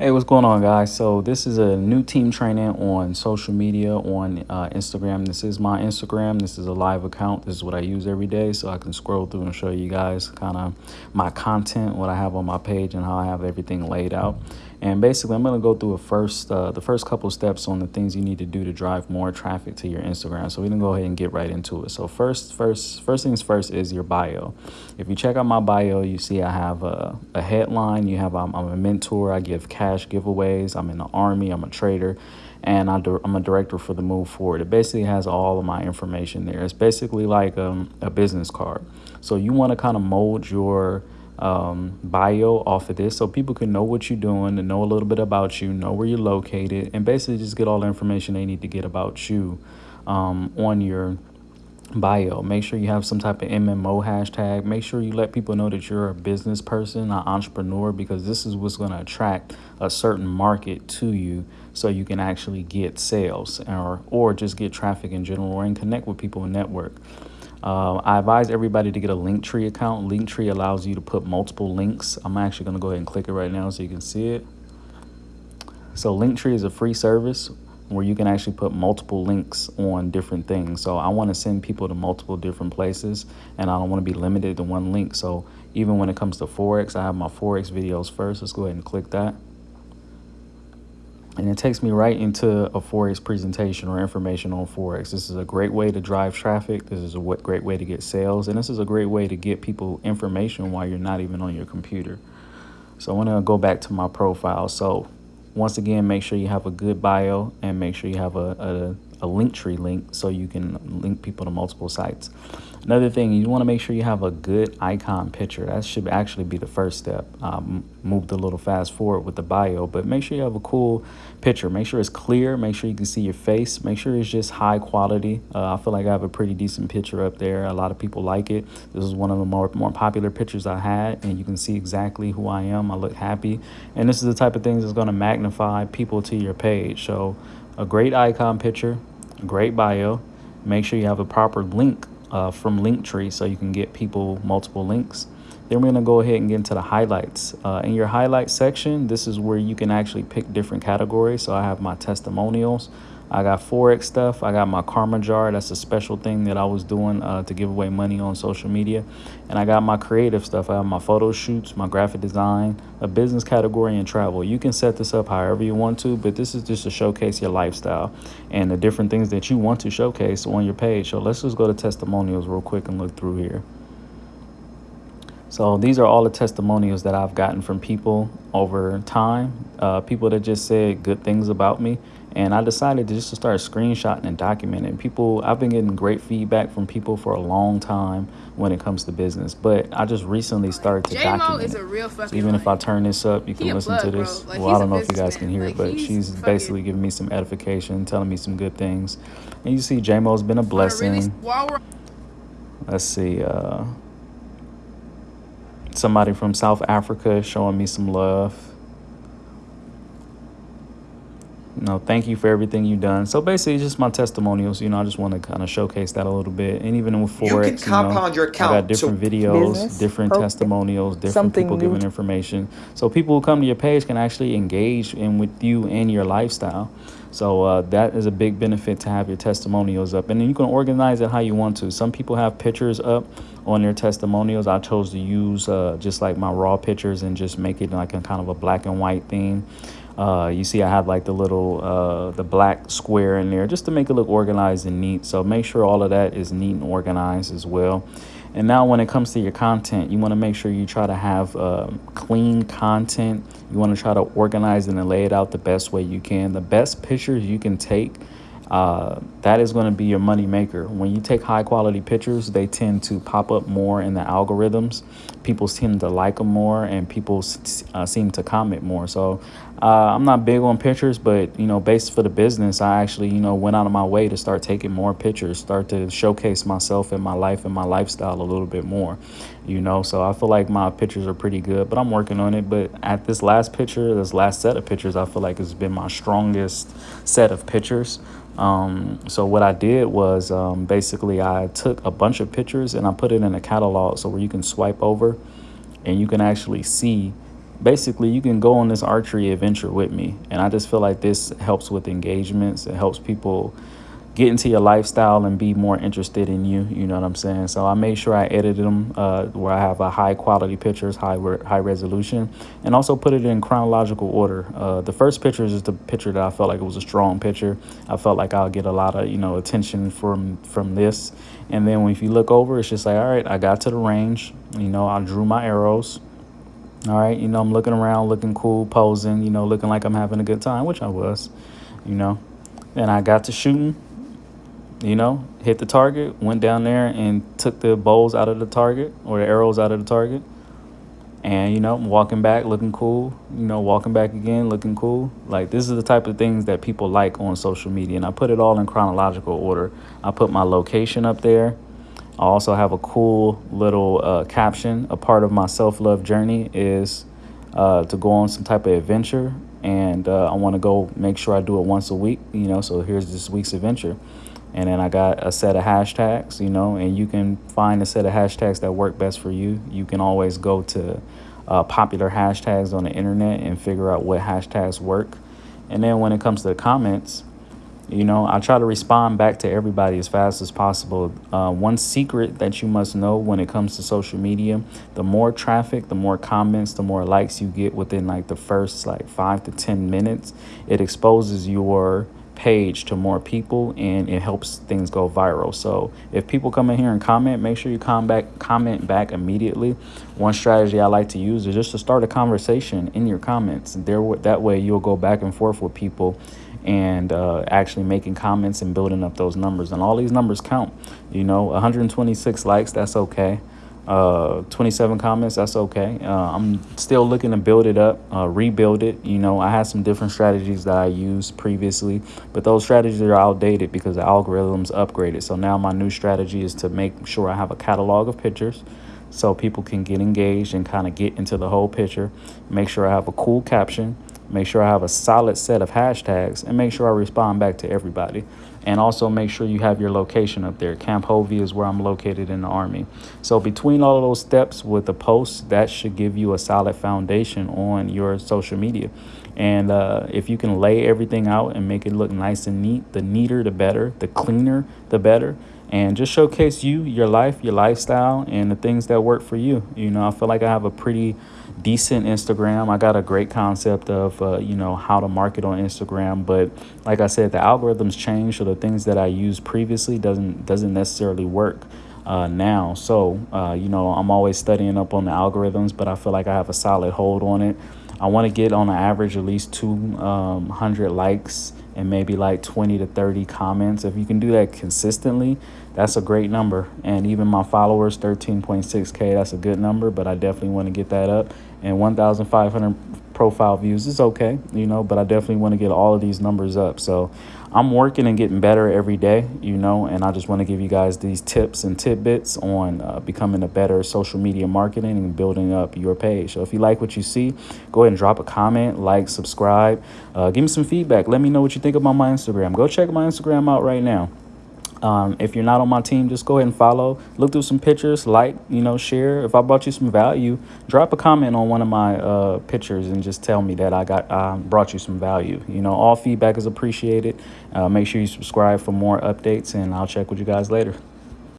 Hey, what's going on, guys? So this is a new team training on social media on uh, Instagram. This is my Instagram. This is a live account. This is what I use every day, so I can scroll through and show you guys kind of my content, what I have on my page, and how I have everything laid out. And basically, I'm going to go through a first, uh, the first couple steps on the things you need to do to drive more traffic to your Instagram. So we can go ahead and get right into it. So first, first, first things first is your bio. If you check out my bio, you see I have a, a headline. You have I'm, I'm a mentor. I give cash giveaways. I'm in the army. I'm a trader and I'm a director for the Move Forward. It basically has all of my information there. It's basically like um, a business card. So you want to kind of mold your um, bio off of this so people can know what you're doing and know a little bit about you, know where you're located, and basically just get all the information they need to get about you um, on your bio. Make sure you have some type of MMO hashtag. Make sure you let people know that you're a business person, an entrepreneur, because this is what's going to attract a certain market to you so you can actually get sales or, or just get traffic in general and connect with people and network. Uh, I advise everybody to get a Linktree account. Linktree allows you to put multiple links. I'm actually going to go ahead and click it right now so you can see it. So Linktree is a free service where you can actually put multiple links on different things. So I want to send people to multiple different places and I don't want to be limited to one link. So even when it comes to Forex, I have my Forex videos first. Let's go ahead and click that and it takes me right into a Forex presentation or information on Forex. This is a great way to drive traffic. This is a great way to get sales. And this is a great way to get people information while you're not even on your computer. So I want to go back to my profile. So once again, make sure you have a good bio and make sure you have a, a, a Linktree link so you can link people to multiple sites. Another thing, you want to make sure you have a good icon picture. That should actually be the first step. Um, moved a little fast forward with the bio, but make sure you have a cool picture. Make sure it's clear. Make sure you can see your face. Make sure it's just high quality. Uh, I feel like I have a pretty decent picture up there. A lot of people like it. This is one of the more, more popular pictures I had, and you can see exactly who I am. I look happy. And this is the type of things that's going to magnify people to your page. So a great icon picture, great bio. Make sure you have a proper link uh, from Linktree so you can get people multiple links. Then we're to go ahead and get into the highlights. Uh, in your highlights section, this is where you can actually pick different categories. So I have my testimonials. I got Forex stuff. I got my Karma Jar. That's a special thing that I was doing uh, to give away money on social media. And I got my creative stuff. I have my photo shoots, my graphic design, a business category, and travel. You can set this up however you want to, but this is just to showcase your lifestyle and the different things that you want to showcase on your page. So let's just go to testimonials real quick and look through here. So these are all the testimonials that I've gotten from people over time, uh, people that just said good things about me. And I decided to just to start screenshotting and documenting. People, I've been getting great feedback from people for a long time when it comes to business, but I just recently started to document. Is a real so even if I turn this up, you can listen to this. Like, well, I don't know if you guys can hear like, it, but she's basically giving me some edification, telling me some good things. And you see, JMO's been a blessing. Really, Let's see. Uh, somebody from South Africa showing me some love. You know, thank you for everything you've done. So basically, just my testimonials. You know, I just want to kind of showcase that a little bit. And even with Forex, you, can compound you know, your account. I got different so videos, business, different testimonials, different people new. giving information. So people who come to your page can actually engage in with you and your lifestyle. So uh, that is a big benefit to have your testimonials up. And then you can organize it how you want to. Some people have pictures up on their testimonials. I chose to use uh, just like my raw pictures and just make it like a kind of a black and white theme. Uh, you see I have like the little, uh, the black square in there just to make it look organized and neat. So make sure all of that is neat and organized as well. And now when it comes to your content, you want to make sure you try to have uh, clean content. You want to try to organize it and lay it out the best way you can. The best pictures you can take uh, that is going to be your money maker. When you take high quality pictures, they tend to pop up more in the algorithms. People tend to like them more and people uh, seem to comment more. So uh, I'm not big on pictures, but, you know, based for the business, I actually, you know, went out of my way to start taking more pictures, start to showcase myself and my life and my lifestyle a little bit more, you know. So I feel like my pictures are pretty good, but I'm working on it. But at this last picture, this last set of pictures, I feel like it's been my strongest set of pictures. Um, so what I did was um, basically I took a bunch of pictures and I put it in a catalog so where you can swipe over and you can actually see basically you can go on this archery adventure with me. And I just feel like this helps with engagements. It helps people get into your lifestyle and be more interested in you. You know what I'm saying? So I made sure I edited them uh, where I have a high quality pictures, high re high resolution, and also put it in chronological order. Uh, the first picture is the picture that I felt like it was a strong picture. I felt like I'll get a lot of you know attention from from this. And then when if you look over, it's just like all right, I got to the range. You know, I drew my arrows. All right, you know, I'm looking around, looking cool, posing, you know, looking like I'm having a good time, which I was, you know. And I got to shooting you know, hit the target, went down there and took the bowls out of the target or the arrows out of the target. And, you know, walking back looking cool, you know, walking back again looking cool. Like, this is the type of things that people like on social media. And I put it all in chronological order. I put my location up there. I also have a cool little uh, caption. A part of my self love journey is uh, to go on some type of adventure. And uh, I want to go make sure I do it once a week, you know, so here's this week's adventure and then I got a set of hashtags, you know, and you can find a set of hashtags that work best for you. You can always go to uh, popular hashtags on the internet and figure out what hashtags work. And then when it comes to the comments, you know, I try to respond back to everybody as fast as possible. Uh, one secret that you must know when it comes to social media, the more traffic, the more comments, the more likes you get within like the first like five to 10 minutes, it exposes your page to more people and it helps things go viral. So if people come in here and comment, make sure you come back, comment back immediately. One strategy I like to use is just to start a conversation in your comments. There, that way you'll go back and forth with people and uh, actually making comments and building up those numbers. And all these numbers count. You know, 126 likes, that's okay uh 27 comments that's okay. Uh, i'm still looking to build it up uh, rebuild it you know. I had some different strategies that i used previously but those strategies are outdated because the algorithms upgraded. So now my new strategy is to make sure i have a catalog of pictures so people can get engaged and kind of get into the whole picture. Make sure i have a cool caption make sure i have a solid set of hashtags and make sure i respond back to everybody and also make sure you have your location up there. Camp Hovey is where I'm located in the Army. So between all of those steps with the posts, that should give you a solid foundation on your social media. And uh, if you can lay everything out and make it look nice and neat, the neater, the better, the cleaner, the better. And just showcase you, your life, your lifestyle, and the things that work for you. You know, I feel like I have a pretty decent Instagram. I got a great concept of, uh, you know, how to market on Instagram. But like I said, the algorithms change. So the things that I used previously doesn't doesn't necessarily work uh, now. So, uh, you know, I'm always studying up on the algorithms, but I feel like I have a solid hold on it. I want to get on an average at least 200 um, likes and maybe like 20 to 30 comments. If you can do that consistently, that's a great number. And even my followers, 13.6K, that's a good number, but I definitely want to get that up. And 1,500 profile views is okay, you know, but I definitely want to get all of these numbers up. So I'm working and getting better every day, you know, and I just want to give you guys these tips and tidbits on uh, becoming a better social media marketing and building up your page. So if you like what you see, go ahead and drop a comment, like, subscribe, uh, give me some feedback. Let me know what you think about my Instagram. Go check my Instagram out right now. Um, if you're not on my team, just go ahead and follow. Look through some pictures, like, you know, share. If I brought you some value, drop a comment on one of my uh, pictures and just tell me that I got uh, brought you some value. You know, all feedback is appreciated. Uh, make sure you subscribe for more updates, and I'll check with you guys later.